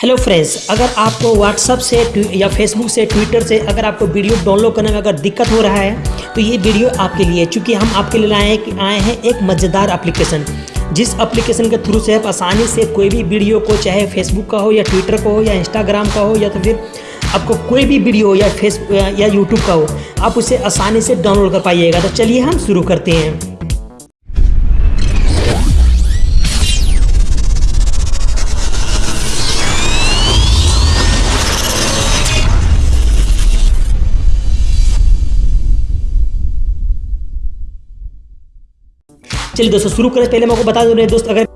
Hello friends अगर आपको WhatsApp से या फेसबुक से ट्विटर से अगर आपको वीडियो डाउनलोड करने में अगर दिक्कत हो रहा है तो ये वीडियो आपके लिए चूँकि हम आपके लिए आए आए हैं एक मज़ेदार एप्लीकेशन जिस एप्लीकेशन के थ्रू से आप आसानी से कोई भी वीडियो को, चाहे फेसबुक का हो, या ट्विटर का हो, या इंस्टाग्राम का हो, या तो फिर आपको कोई भी वीडियो या फेस या यूट्यूब का हो, आप उसे आसानी से डाउनलोड कर पाइएगा। तो चलिए हम शुरू करते हैं। चलिए दोस्तों, शुरू करें। पहले मैं आपको बता दूँ दोस्त, अगर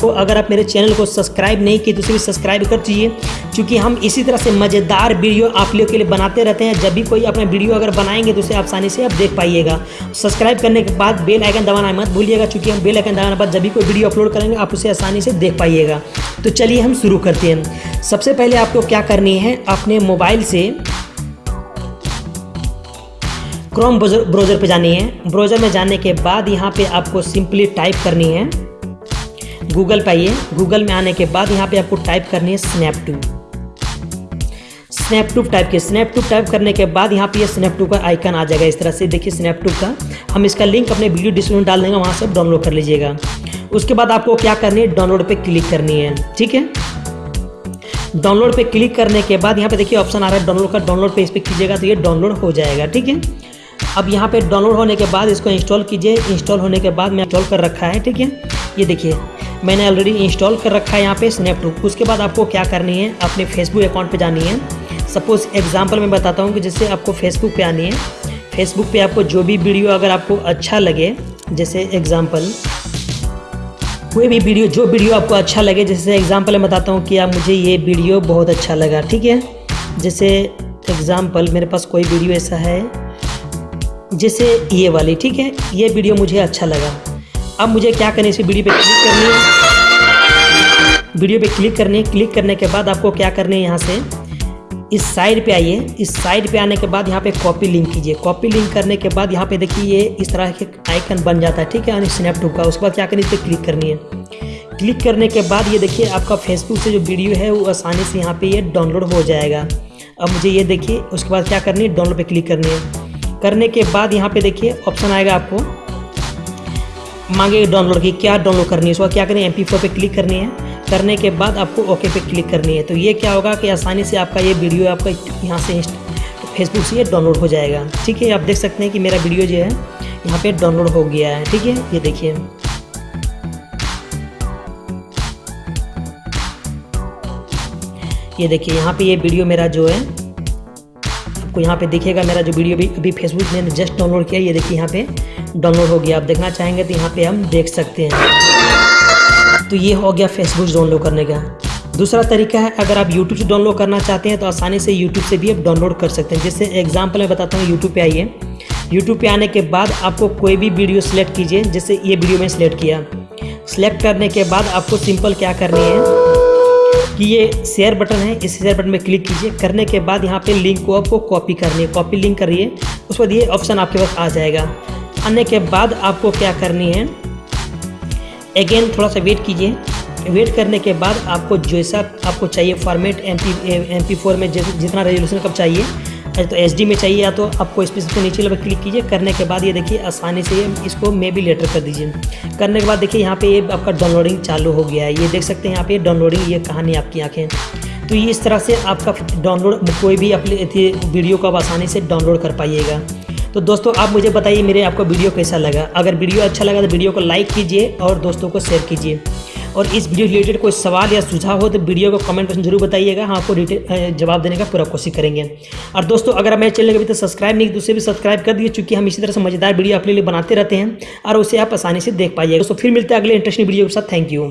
तो अगर आप मेरे चैनल को सब्सक्राइब नहीं किए तो उसे भी सब्सक्राइब कर दीजिए, क्योंकि हम इसी तरह से मज़ेदार वीडियो आप लोगों के लिए बनाते रहते हैं। जब भी कोई अपना वीडियो अगर बनाएँगे तो उसे आसानी से आप देख पाइएगा। सब्सक्राइब करने के बाद बेल आइकन दबाना मत भूलिएगा, क्योंकि हम बेल आइकन दबाने के बाद जब भी कोई वीडियो अपलोड करेंगे, आप उसे आसानी से देख पाइएगा। तो चलिए हम शुरू करते हैं। सबसे पहले आपको क्या करनी है, अपने मोबाइल से क्रोम ब्राउज़र पे जानी है। ब्राउज़र में जाने के बाद यहाँ पे आपको सिंपली टाइप करनी है। गूगल पे आइए। गूगल में आने के बाद यहाँ पे आपको टाइप करनी है स्नैपटू स्नैपटू टाइप के स्नैपटू टाइप करने के बाद यहाँ पे ये स्नैपटू का आइकन आ जाएगा। इस तरह से देखिए स्नैपटू का। हम इसका लिंक अपने वीडियो डिस्क्रिप्शन डाल देंगे। वहाँ से डाउनलोड कर लीजिएगा। उसके बाद आपको क्या करनी है? डाउनलोड पे क्लिक करनी है। ठीक है? डाउनलोड पे क्लिक करने के बाद यहाँ पे देखिए ऑप्शन आ रहा है। डाउनलोड का डाउनलोड पे इस पर कीजिएगा तो ये डाउनलोड हो जाएगा। ठीक है? अब यहाँ पे डाउनलोड होने के बाद इसको इंस्टॉल कीजिए। इंस्टॉल होने के बाद मैं इंस्टॉल कर रखा है, ठीक है? ये देखिए, मैंने ऑलरेडी इंस्टॉल कर रखा है यहाँ पे स्नैपटूब उसके बाद आपको क्या करनी है? अपने फेसबुक अकाउंट पे जानी है। सपोज़ एग्जांपल मैं बताता हूँ कि जैसे आपको फेसबुक पे आनी है। फेसबुक पे आपको जो भी वीडियो अगर आपको अच्छा लगे, जैसे एग्ज़ाम्पल कोई भी वीडियो जो वीडियो आपको अच्छा लगे, जैसे एग्ज़ाम्पल मैं बताता हूँ कि आप मुझे ये वीडियो बहुत अच्छा लगा, ठीक है? जैसे एग्ज़ाम्पल मेरे पास कोई वीडियो ऐसा है जैसे ये वाली, ठीक है? ये वीडियो मुझे अच्छा लगा। अब मुझे क्या करना है इस वीडियो पे क्लिक करनी है। वीडियो पे क्लिक करनी है क्लिक करने के बाद आपको क्या करना है यहाँ से? इस साइड पे आइए। इस साइड पे आने के बाद यहाँ पे कॉपी लिंक कीजिए। कॉपी लिंक करने के बाद यहाँ पे देखिए, ये इस तरह के आइकन बन जाता है, ठीक है? यानी स्नैपटूब का। उसके बाद क्या करनी है क्लिक करनी है। क्लिक करने के बाद ये देखिए, आपका फेसबुक से जो वीडियो है, वो आसानी से यहाँ पे ये डाउनलोड हो जाएगा। अब मुझे ये देखिए, उसके बाद क्या करनी है, डाउनलोड पे क्लिक करनी है। करने के बाद यहाँ पे देखिए ऑप्शन आएगा आपको। मांगे डाउनलोड की क्या डाउनलोड करनी है, उसका क्या करनी है एम पे क्लिक करनी है। करने के बाद आपको ओके पे क्लिक करनी है। तो ये क्या होगा कि आसानी से आपका ये वीडियो आपका यहाँ से फेसबुक से ये डाउनलोड हो जाएगा। ठीक है, आप देख सकते हैं कि मेरा वीडियो जो है, यहाँ पे डाउनलोड हो गया है। ठीक है, ये देखिए। ये देखिए, यहाँ पे ये वीडियो मेरा जो है आपको यहाँ पे देखिएगा मेरा जो वीडियो भी अभी फेसबुक ने जस्ट डाउनलोड किया, ये देखिए यहाँ पे डाउनलोड हो गया। आप देखना चाहेंगे तो यहाँ पे हम देख सकते हैं। तो ये हो गया फेसबुक डाउनलोड करने का। दूसरा तरीका है, अगर आप यूट्यूब से डाउनलोड करना चाहते हैं तो आसानी से यूट्यूब से भी आप डाउनलोड कर सकते हैं। जैसे एग्ज़ाम्पल मैं बताता हूँ यूट्यूब पे आइए। यूट्यूब पे आने के बाद आपको कोई भी वीडियो सेलेक्ट कीजिए, जैसे ये वीडियो मैंने सेलेक्ट किया। सेलेक्ट करने के बाद आपको सिंपल क्या करनी है? कि ये शेयर बटन है, इस शेयर बटन में क्लिक कीजिए। करने के बाद यहाँ पे लिंक को आपको कॉपी करनी है। कॉपी लिंक करिए उस बाद ये ऑप्शन आपके पास आ जाएगा। आने के बाद आपको क्या करनी है? अगेन थोड़ा सा वेट कीजिए। वेट करने के बाद आपको जैसा आपको चाहिए फॉर्मेट एम पी में जितना रेजोल्यूशन कब चाहिए तो एच में चाहिए या तो आपको इस पर नीचे लेवल क्लिक कीजिए। करने के बाद ये देखिए आसानी से इसको मे भी लेटर कर दीजिए। करने के बाद देखिए यहाँ पे ये आपका डाउनलोडिंग चालू हो गया है। ये देख सकते हैं यहाँ पे डाउनलोडिंग ये कहानी आपकी आँखें। तो ये इस तरह से आपका डाउनलोड कोई भी अपने वीडियो को आप आसानी से डाउनलोड कर पाइएगा। तो दोस्तों, आप मुझे बताइए मेरे आपको वीडियो कैसा लगा? अगर वीडियो अच्छा लगा तो वीडियो को लाइक कीजिए और दोस्तों को शेयर कीजिए। और इस वीडियो रिलेटेड कोई सवाल या सुझाव हो तो वीडियो को कमेंट में ज़रूर बताइएगा। हम आपको जवाब देने का पूरा कोशिश करेंगे। और दोस्तों, अगर मेरे चैनल अभी तक सब्सक्राइब नहीं, दूसरे भी सब्सक्राइब कर दिए चूँकि हम इसी तरह से मज़ेदार वीडियो अपने लिए बनाते रहते हैं और उसे आप आसानी से देख पाइएगा। तो फिर मिलते हैं अगले इंटरेस्टिंग वीडियो के साथ। Thank you